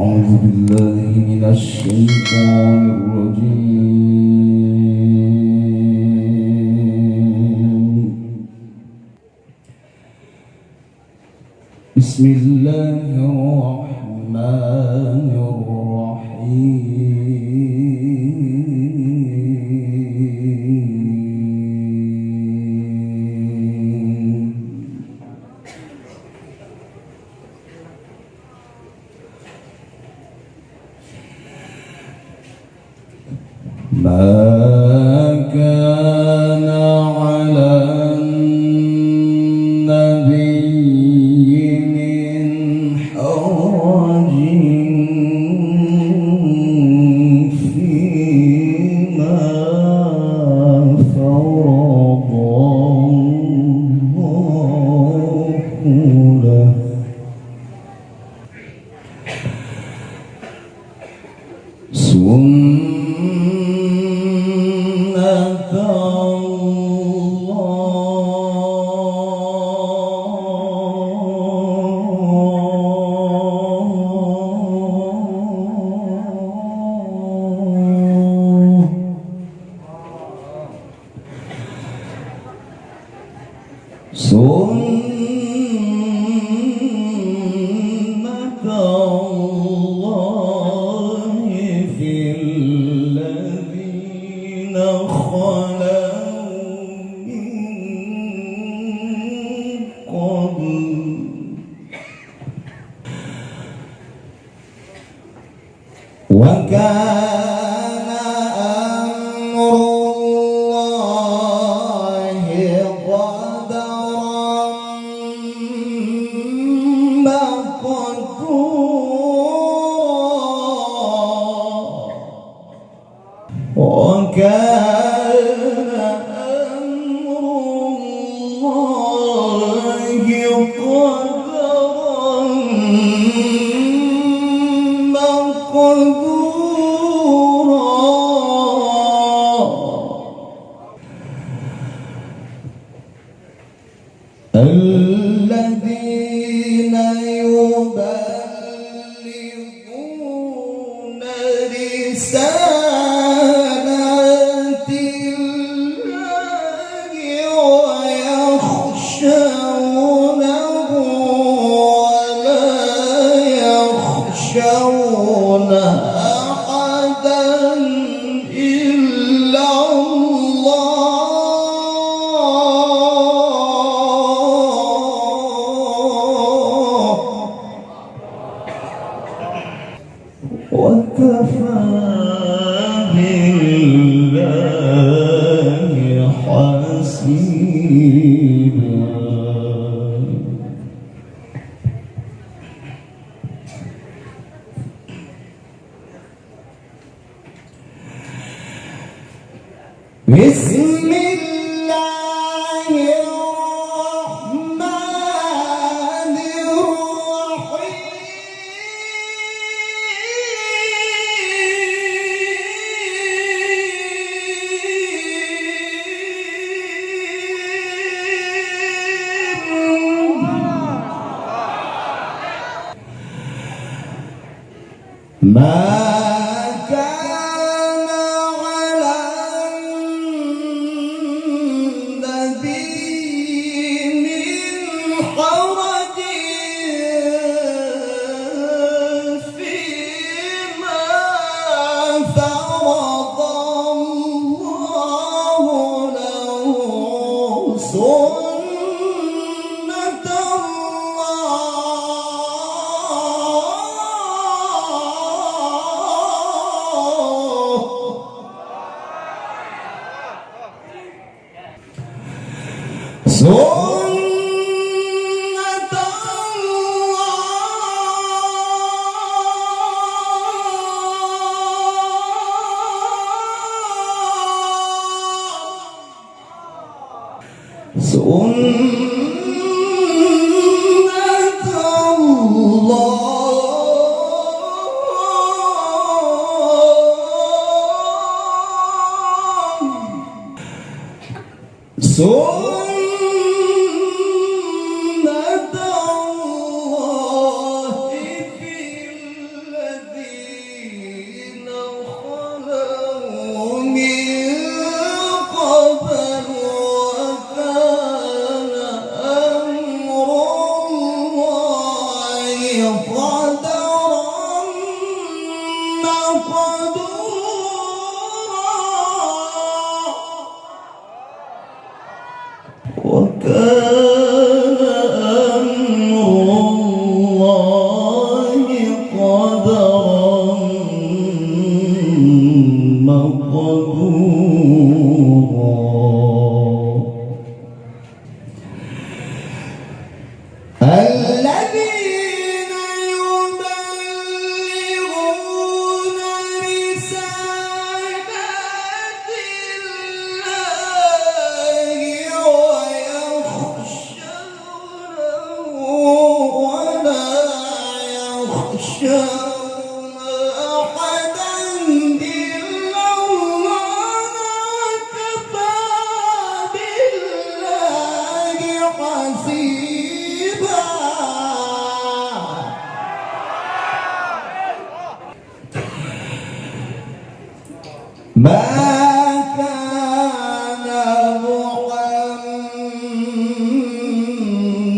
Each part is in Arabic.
أعوذ بالله من الشيطان الرجيم. بسم الله الرحمن الرحيم. Uh, وكان chính đường Ma So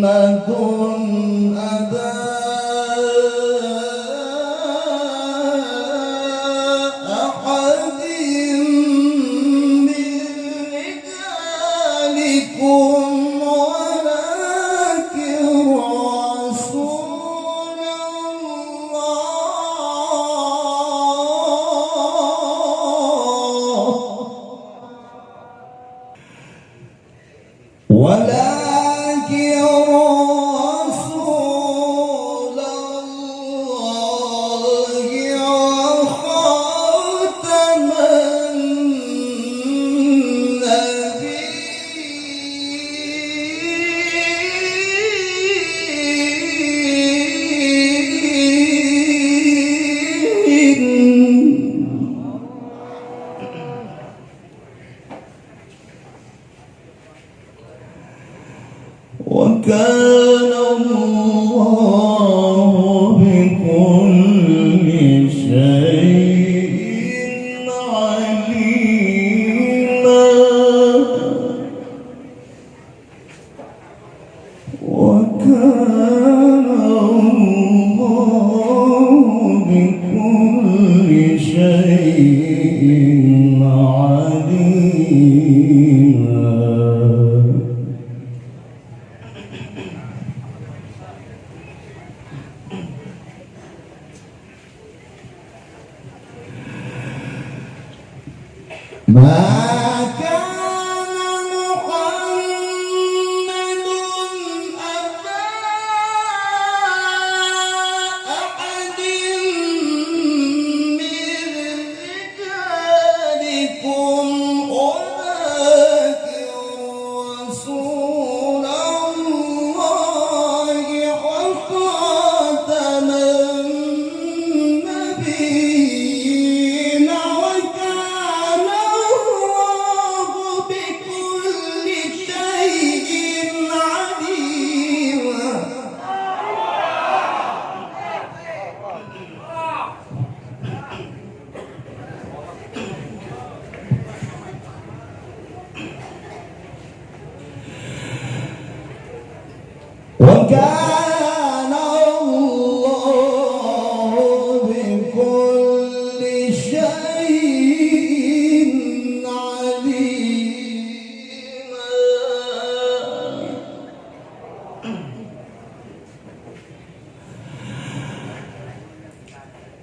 محمد Bye.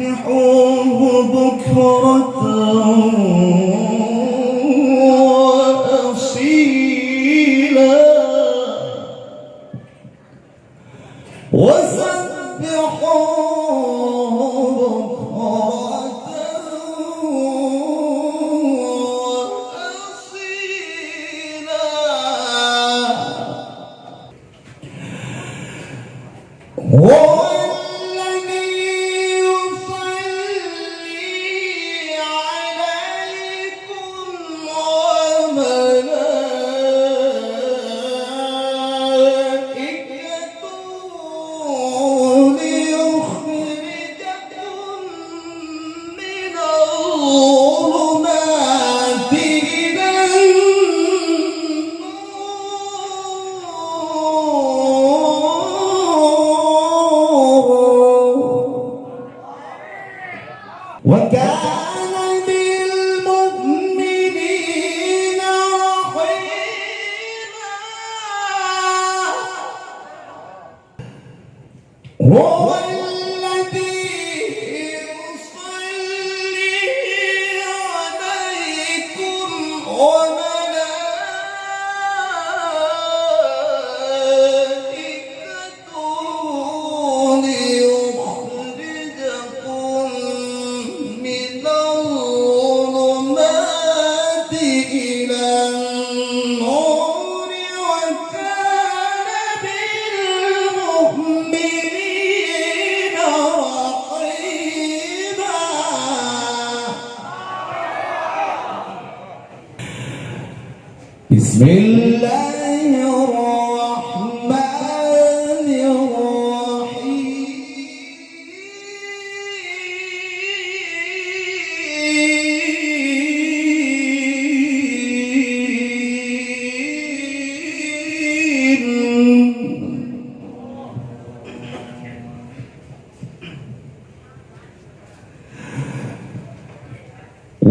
فسبحوه بكرة وأصيلا. وسبحوه بكرة وأصيلا. What God?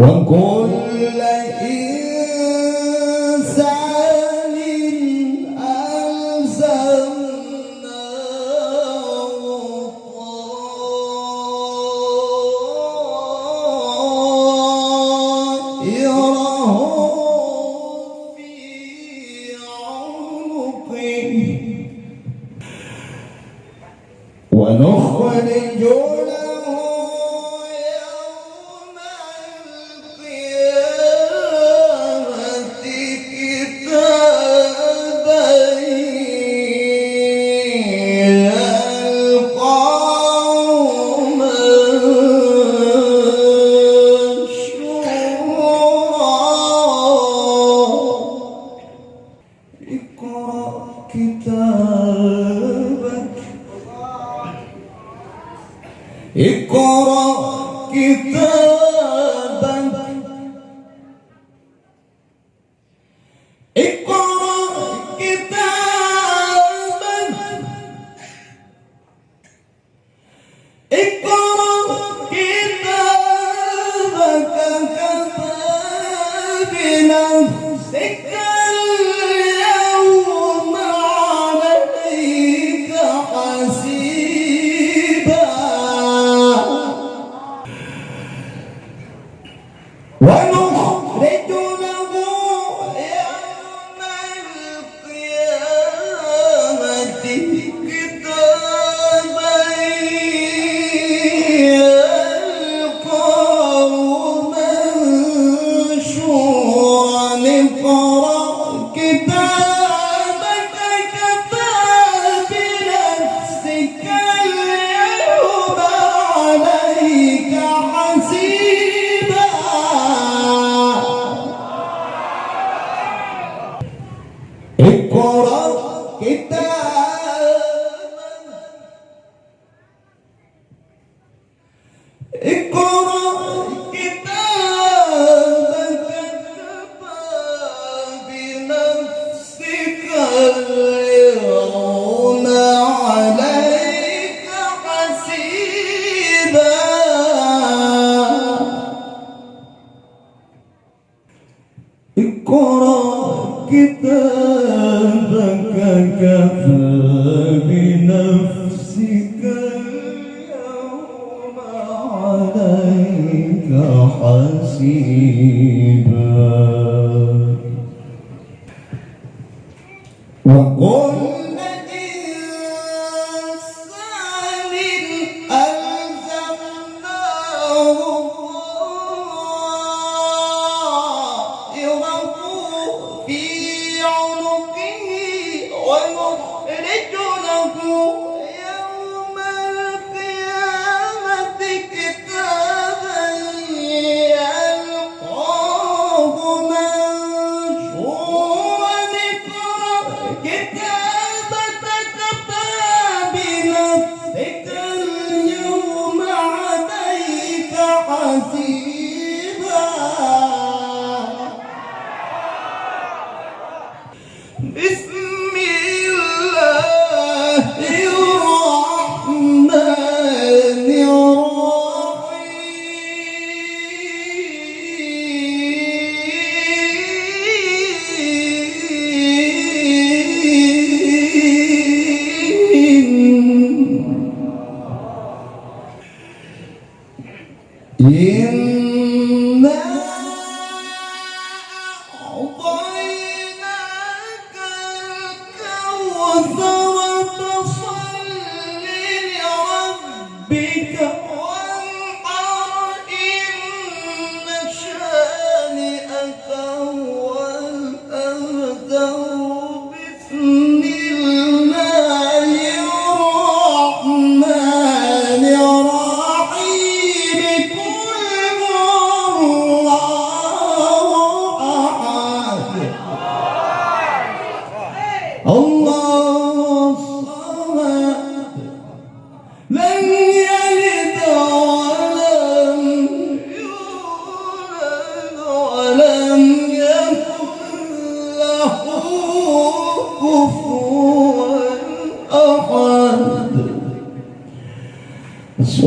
وكل إنسان طائره في عنقه. ونخرج love. اقرأ كتابك كفى اليوم عليك حسيبا. وقل في عنقه ويخرج له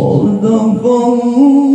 صدق الله